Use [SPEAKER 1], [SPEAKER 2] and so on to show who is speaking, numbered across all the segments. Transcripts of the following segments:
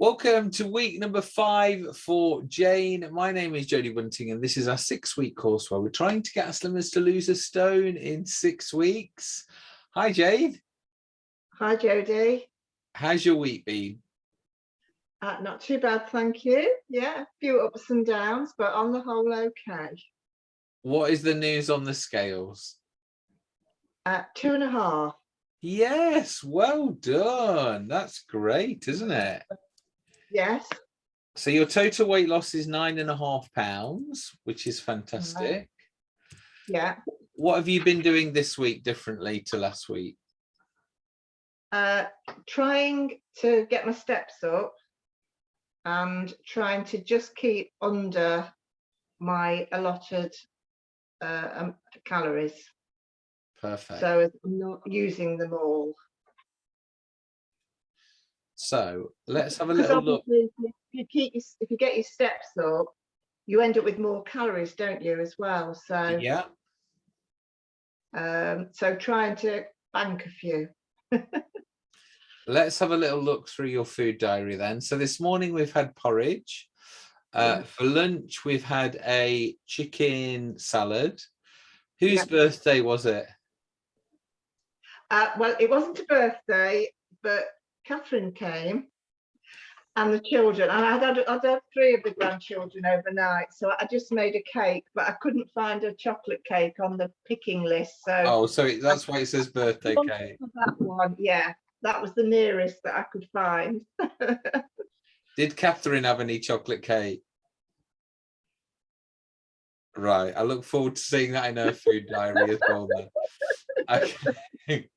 [SPEAKER 1] Welcome to week number five for Jane. My name is Jodie Bunting and this is our six week course where we're trying to get our slimmers to lose a stone in six weeks. Hi Jane.
[SPEAKER 2] Hi Jodie.
[SPEAKER 1] How's your week been?
[SPEAKER 2] Uh, not too bad, thank you. Yeah, a few ups and downs, but on the whole okay.
[SPEAKER 1] What is the news on the scales?
[SPEAKER 2] Uh, two and a half.
[SPEAKER 1] Yes, well done. That's great, isn't it?
[SPEAKER 2] Yes.
[SPEAKER 1] So your total weight loss is nine and a half pounds, which is fantastic.
[SPEAKER 2] Yeah.
[SPEAKER 1] What have you been doing this week differently to last week?
[SPEAKER 2] Uh, trying to get my steps up and trying to just keep under my allotted uh, um, calories.
[SPEAKER 1] Perfect.
[SPEAKER 2] So I'm not using them all.
[SPEAKER 1] So let's have a little look.
[SPEAKER 2] If you keep if you get your steps up, you end up with more calories, don't you, as well? So
[SPEAKER 1] yeah.
[SPEAKER 2] Um, so trying to bank a few.
[SPEAKER 1] let's have a little look through your food diary then. So this morning we've had porridge. Uh, For lunch, we've had a chicken salad. Whose yeah. birthday was it?
[SPEAKER 2] Uh, well, it wasn't a birthday, but Catherine came and the children, and I'd had, I'd had three of the grandchildren overnight, so I just made a cake, but I couldn't find a chocolate cake on the picking list. So
[SPEAKER 1] oh, so that's why it says birthday cake.
[SPEAKER 2] That one, yeah, that was the nearest that I could find.
[SPEAKER 1] Did Catherine have any chocolate cake? Right, I look forward to seeing that in her food diary as well. Then. Okay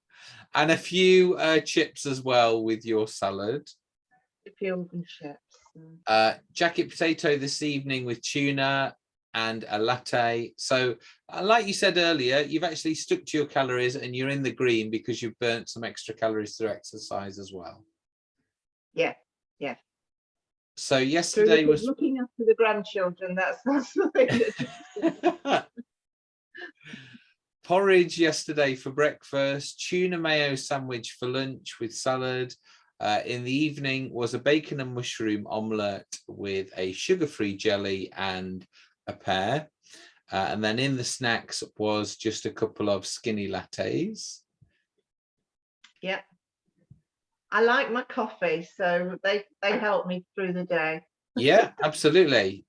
[SPEAKER 1] and a few uh, chips as well with your salad.
[SPEAKER 2] A few chips.
[SPEAKER 1] Uh, jacket potato this evening with tuna and a latte. So uh, like you said earlier, you've actually stuck to your calories and you're in the green because you've burnt some extra calories through exercise as well.
[SPEAKER 2] Yeah, yeah.
[SPEAKER 1] So yesterday was
[SPEAKER 2] looking after the grandchildren. That's that's the thing.
[SPEAKER 1] porridge yesterday for breakfast, tuna mayo sandwich for lunch with salad. Uh, in the evening was a bacon and mushroom omelette with a sugar-free jelly and a pear. Uh, and then in the snacks was just a couple of skinny lattes.
[SPEAKER 2] Yeah. I like my coffee, so they, they help me through the day.
[SPEAKER 1] yeah, absolutely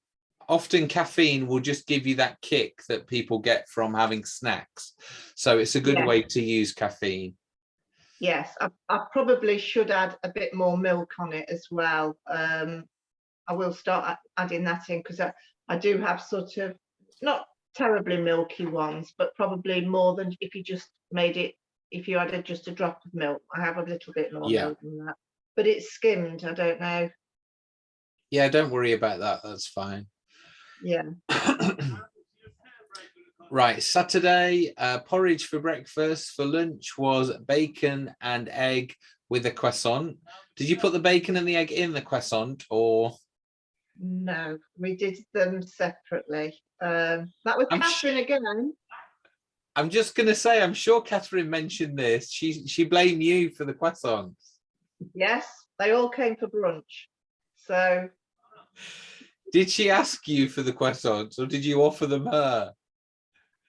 [SPEAKER 1] often caffeine will just give you that kick that people get from having snacks. So it's a good yeah. way to use caffeine.
[SPEAKER 2] Yes, I, I, probably should add a bit more milk on it as well. Um, I will start adding that in because I, I do have sort of not terribly milky ones, but probably more than if you just made it, if you added just a drop of milk. I have a little bit more yeah. milk than that, but it's skimmed. I don't know.
[SPEAKER 1] Yeah, don't worry about that. That's fine.
[SPEAKER 2] Yeah.
[SPEAKER 1] right, Saturday, uh, porridge for breakfast. For lunch was bacon and egg with a croissant. Did you put the bacon and the egg in the croissant or?
[SPEAKER 2] No, we did them separately. Um, that was I'm Catherine again.
[SPEAKER 1] I'm just going to say, I'm sure Catherine mentioned this. She she blamed you for the croissants.
[SPEAKER 2] Yes, they all came for brunch. So
[SPEAKER 1] did she ask you for the croissants or did you offer them her?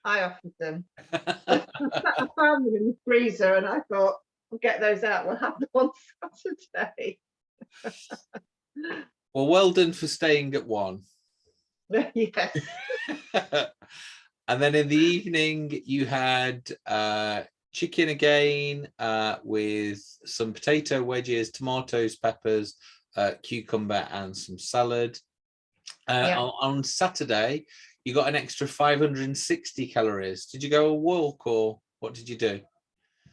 [SPEAKER 2] I offered them. I found them in the freezer and I thought, we'll get those out. We'll have them on Saturday.
[SPEAKER 1] well, well done for staying at one.
[SPEAKER 2] yes.
[SPEAKER 1] and then in the evening, you had uh, chicken again uh, with some potato wedges, tomatoes, peppers, uh, cucumber and some salad. Uh, yeah. on, on, Saturday, you got an extra 560 calories. Did you go a walk or what did you do?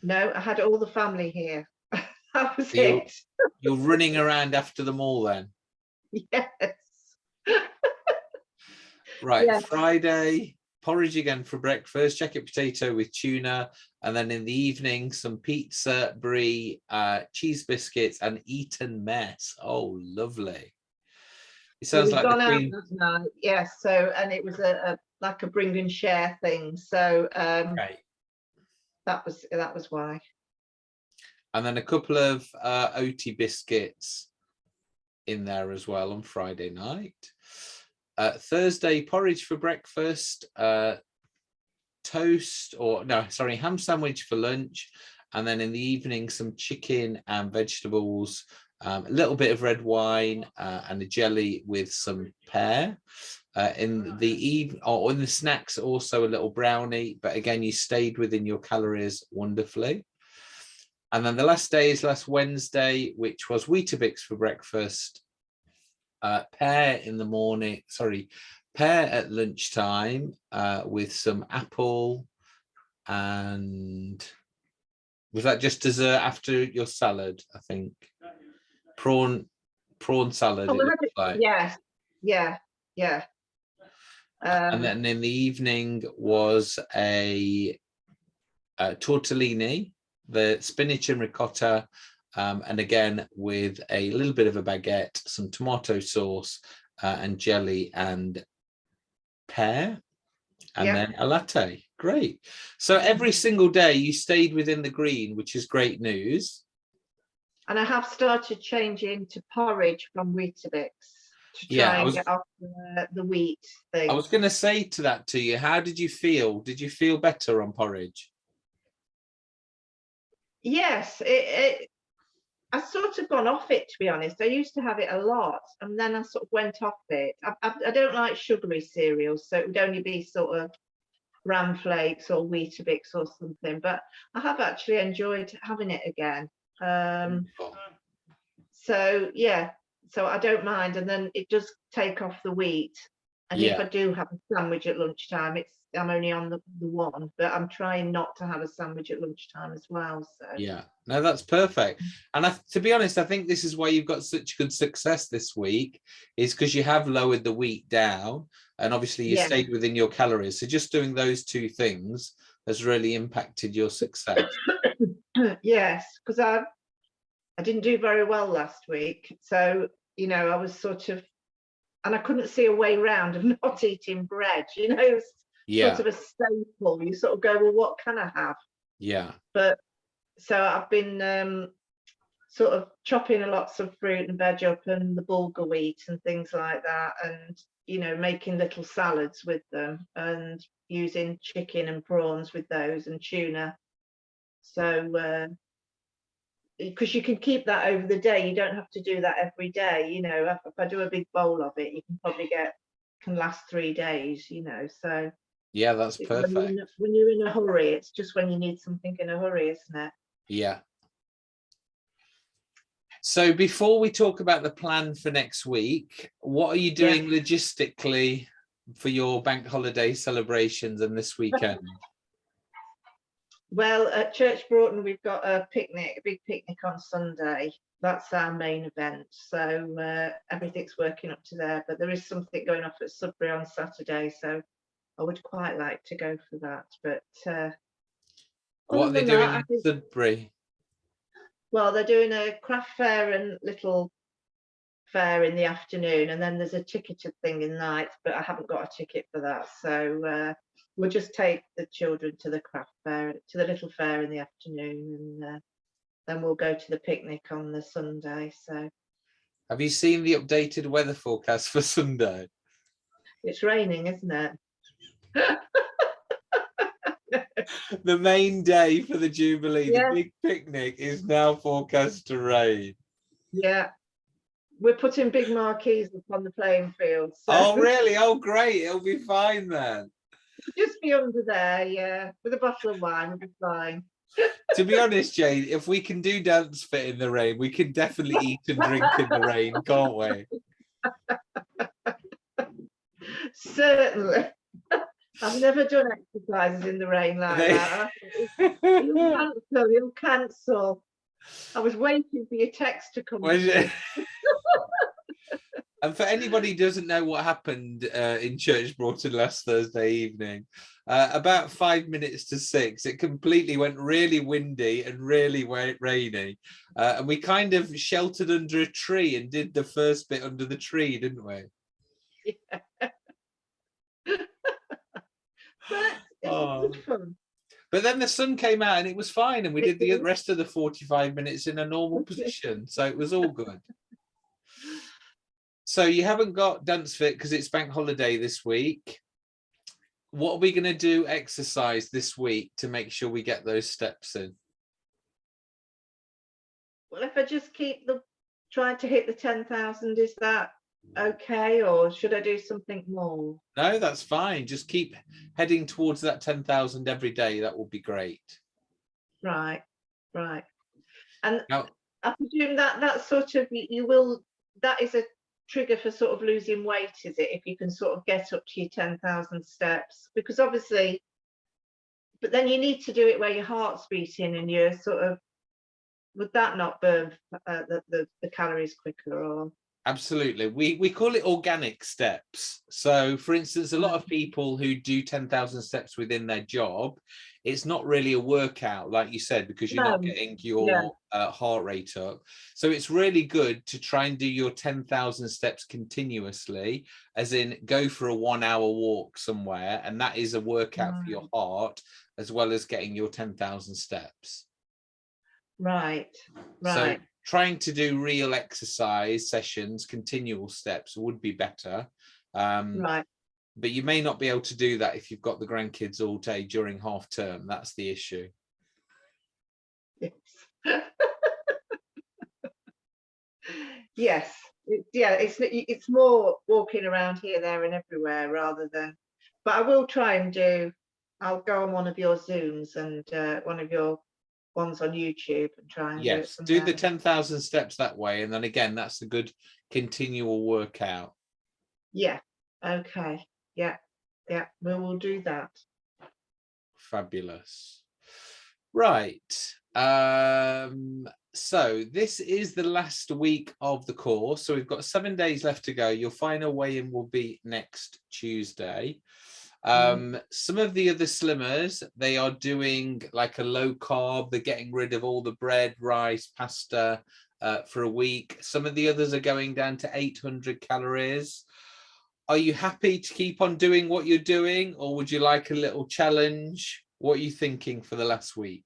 [SPEAKER 2] No, I had all the family here. that was
[SPEAKER 1] so
[SPEAKER 2] it.
[SPEAKER 1] You're, you're running around after them all then?
[SPEAKER 2] Yes.
[SPEAKER 1] right, yes. Friday, porridge again for breakfast, jacket potato with tuna, and then in the evening, some pizza, brie, uh, cheese biscuits, and Eton mess. Oh, lovely. It sounds like
[SPEAKER 2] gone out night, yes. So and it was a, a, like a bring and share thing. So um right. that was that was why.
[SPEAKER 1] And then a couple of uh, OT biscuits in there as well on Friday night. Uh, Thursday, porridge for breakfast, uh, toast or no, sorry, ham sandwich for lunch. And then in the evening, some chicken and vegetables, um, a little bit of red wine uh, and a jelly with some pear. Uh, in the eve or in the snacks, also a little brownie, but again, you stayed within your calories wonderfully. And then the last day is last Wednesday, which was Weetabix for breakfast, uh, pear in the morning, sorry, pear at lunchtime uh, with some apple and was that just dessert after your salad, I think? Prawn, prawn salad,
[SPEAKER 2] Oh,
[SPEAKER 1] like.
[SPEAKER 2] Yeah, yeah.
[SPEAKER 1] And
[SPEAKER 2] Um,
[SPEAKER 1] then in the evening was a, uh tortellini, the spinach and ricotta, um, and again with a little bit of a baguette, some tomato sauce, uh, and jelly and pear, and
[SPEAKER 2] Yeah.
[SPEAKER 1] then a latte. Great. So every single day you stayed within the green, which is great news.
[SPEAKER 2] And I have started changing to porridge from Weetabix to try
[SPEAKER 1] Yeah,
[SPEAKER 2] and
[SPEAKER 1] was-
[SPEAKER 2] get off the, the wheat thing.
[SPEAKER 1] I was going to say to that to you, how did you feel? Did you feel better on porridge?
[SPEAKER 2] Yes, it, it, I sort of gone off it to be honest. I used to have it a lot, and then I sort of went off it. I, I, I don't like sugary cereals, so it would only be sort of bran flakes or Weetabix or something. But I have actually enjoyed having it again. Um, so yeah, so I don't mind, and then it does take off the wheat. And if I do have a sandwich at lunchtime, it's I'm only on the, the one, but I'm trying not to have a sandwich at lunchtime as well. So
[SPEAKER 1] Yeah, no, that's perfect. And I, to be honest, I think this is why you've got such good success this week, is because you have lowered the wheat down, and obviously you
[SPEAKER 2] Yeah.
[SPEAKER 1] stayed within your calories. So just doing those two things has really impacted your success.
[SPEAKER 2] yes, because I I didn't do very well last week. So, you know, I was sort of and I couldn't see a way round of not eating bread, you know,
[SPEAKER 1] Yeah,
[SPEAKER 2] sort of a staple. You sort of go, well, what can I have?
[SPEAKER 1] yeah,
[SPEAKER 2] But so I've been um sort of chopping lots of fruit and veg up and the bulgur wheat and things like that and you know making little salads with them and using chicken and prawns with those and tuna so uh because you can keep that over the day you don't have to do that every day you know if, if i do a big bowl of it you can probably get can last three days you know so
[SPEAKER 1] yeah, that's
[SPEAKER 2] it- when you're,
[SPEAKER 1] perfect.
[SPEAKER 2] when you're in a hurry it's just when you need something in a hurry isn't it
[SPEAKER 1] Yeah. So before we talk about the plan for next week, what are you
[SPEAKER 2] Yeah.
[SPEAKER 1] doing logistically for your bank holiday celebrations and this weekend?
[SPEAKER 2] Well, at Church Broughton, we've got a picnic, a big picnic on Sunday. That's our main event. So uh, everything's working up to there, but there is something going off at Sudbury on Saturday. So I would quite like to go for that. But uh,
[SPEAKER 1] What are they doing
[SPEAKER 2] that,
[SPEAKER 1] in Sudbury?
[SPEAKER 2] well, they're doing a craft fair and little fair in the afternoon, and then there's a ticketed thing in night, but I haven't got a ticket for that. So uh, we'll just take the children to the craft fair, to the little fair in the afternoon, and uh, then we'll go to the picnic on the Sunday. So
[SPEAKER 1] Have you seen the updated weather forecast for Sunday?
[SPEAKER 2] it's raining, isn't it?
[SPEAKER 1] The main day for the Jubilee,
[SPEAKER 2] Yeah.
[SPEAKER 1] the big picnic is now forecast to rain.
[SPEAKER 2] Yeah. We're putting big marquees up on the playing field. So
[SPEAKER 1] Oh, really? Oh, great. It'll be fine then.
[SPEAKER 2] Just be under there, yeah, with a bottle of wine, be fine.
[SPEAKER 1] To be honest, Jane, if we can do dance fit in the rain, we can definitely eat and drink in the rain, can't we?
[SPEAKER 2] Certainly. I've never done exercises in the rain like
[SPEAKER 1] They-
[SPEAKER 2] that. You'll cancel, you'll cancel. I was waiting for your text to come.
[SPEAKER 1] Was
[SPEAKER 2] through.
[SPEAKER 1] it? and for anybody who doesn't know what happened uh, in Church Broughton last Thursday evening, uh, about five minutes to six, it completely went really windy and really rainy. Uh, and we kind of sheltered under a tree and did the first bit under the tree, didn't we?
[SPEAKER 2] Yeah. But
[SPEAKER 1] Oh. But then the sun came out and it was fine, and we did the rest of the 45 minutes in a normal position. So it was all good. So you haven't got dance fit because it's bank holiday this week. What are we going to do exercise this week to make sure we get those steps in?
[SPEAKER 2] Well, if I just keep the, trying to hit the ten thousand, is that okay, or should I do something more?
[SPEAKER 1] No, that's fine. Just keep heading towards that 10,000 every day. That will be great.
[SPEAKER 2] Right, right. And
[SPEAKER 1] Now,
[SPEAKER 2] I presume that that sort of, you will, that is a trigger for sort of losing weight, is it? If you can sort of get up to your ten thousand steps, because obviously, but then you need to do it where your heart's beating and you're sort of, would that not burn uh, the, the, the calories quicker or?
[SPEAKER 1] Absolutely. We we call it organic steps. So for instance, a lot of people who do 10,000 steps within their job, it's not really a workout, like you said, because you're not getting your uh, heart rate up. So it's really good to try and do your 10,000 steps continuously, as in go for a one hour walk somewhere. And that is a workout for your heart, as well as getting your 10,000 steps.
[SPEAKER 2] Right, right.
[SPEAKER 1] So
[SPEAKER 2] right,
[SPEAKER 1] trying to do real exercise sessions, continual steps would be better. Um,
[SPEAKER 2] right.
[SPEAKER 1] But you may not be able to do that if you've got the grandkids all day during half term. That's the issue.
[SPEAKER 2] Yes. Yes, it- yeah, it's, it's more walking around here, there and everywhere rather than, but I will try and do, I'll go on one of your Zooms and uh, one of your ones on YouTube and try and do
[SPEAKER 1] Yes,
[SPEAKER 2] from
[SPEAKER 1] do the 10,000 steps that way. And then again, that's a good continual workout.
[SPEAKER 2] Yeah, okay, yeah, yeah, we will do that.
[SPEAKER 1] Fabulous. Right. Um, so this is the last week of the course. So we've got seven days left to go. Your final weigh-in will be next Tuesday. Um, some of the other slimmers, they are doing like a low carb. They're getting rid of all the bread, rice, pasta uh, for a week. Some of the others are going down to 800 calories. Are you happy to keep on doing what you're doing or would you like a little challenge? What are you thinking for the last week?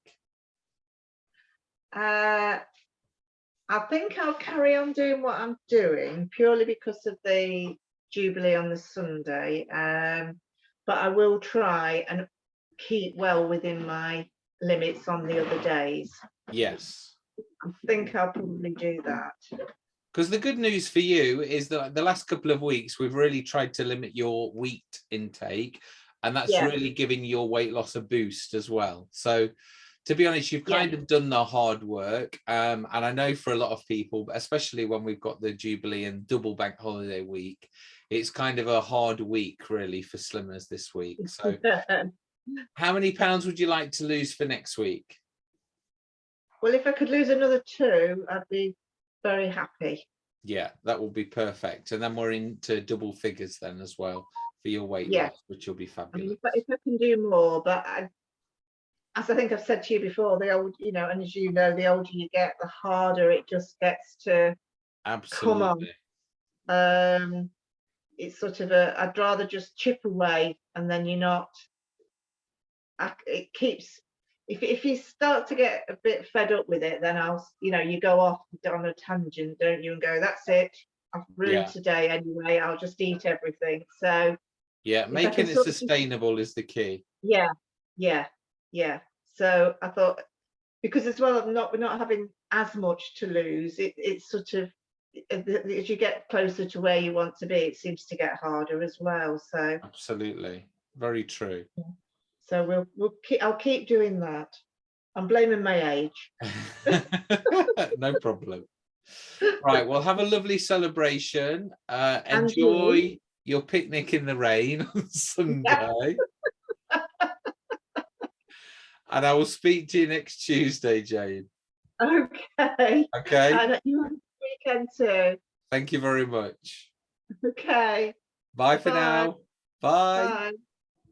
[SPEAKER 2] Uh, I think I'll carry on doing what I'm doing purely because of the Jubilee on the Sunday. Um, but I will try and keep well within my limits on the other days.
[SPEAKER 1] Yes.
[SPEAKER 2] I think I'll probably do that.
[SPEAKER 1] Because the good news for you is that the last couple of weeks, we've really tried to limit your wheat intake. And that's
[SPEAKER 2] Yeah.
[SPEAKER 1] really giving your weight loss a boost as well. So to be honest, you've
[SPEAKER 2] Yeah.
[SPEAKER 1] kind of done the hard work. Um, and I know for a lot of people, especially when we've got the Jubilee and double bank holiday week, it's kind of a hard week really for slimmers this week. So how many pounds would you like to lose for next week?
[SPEAKER 2] well, if I could lose another two, I'd be very happy.
[SPEAKER 1] Yeah, that will be perfect. And then we're into double figures then as well for your weight
[SPEAKER 2] Yeah.
[SPEAKER 1] loss, which will be
[SPEAKER 2] I mean,
[SPEAKER 1] fabulous.
[SPEAKER 2] if, I, if I can do more, but I, as I think I've said to you before, the old, you know, and as you know, the older you get, the harder it just gets to
[SPEAKER 1] Absolutely.
[SPEAKER 2] um it's sort of a i'd rather just chip away and then you're not I, it keeps if, if you start to get a bit fed up with it then i'll you know you go off on a tangent don't you and go that's it i've ruined
[SPEAKER 1] Yeah.
[SPEAKER 2] today anyway i'll just eat everything so
[SPEAKER 1] Yeah, making it
[SPEAKER 2] sort of-
[SPEAKER 1] sustainable is the key.
[SPEAKER 2] yeah yeah yeah so i thought because as well i'm not we're not having as much to lose it, it's sort of eh, the- as you get closer to where you want to be it seems to get harder as well so
[SPEAKER 1] Absolutely. Very true.
[SPEAKER 2] So we'll we'll keep i'll keep doing that i'm blaming my age
[SPEAKER 1] no problem. Right, well, have a lovely celebration. Uh,
[SPEAKER 2] And you.
[SPEAKER 1] enjoy your picnic in the rain on Sunday. and I will speak to you next Tuesday, Jane.
[SPEAKER 2] okay
[SPEAKER 1] Okay.
[SPEAKER 2] and you have a weekend too
[SPEAKER 1] Thank you very much.
[SPEAKER 2] okay
[SPEAKER 1] Bye for
[SPEAKER 2] Bye.
[SPEAKER 1] now. Bye.
[SPEAKER 2] bye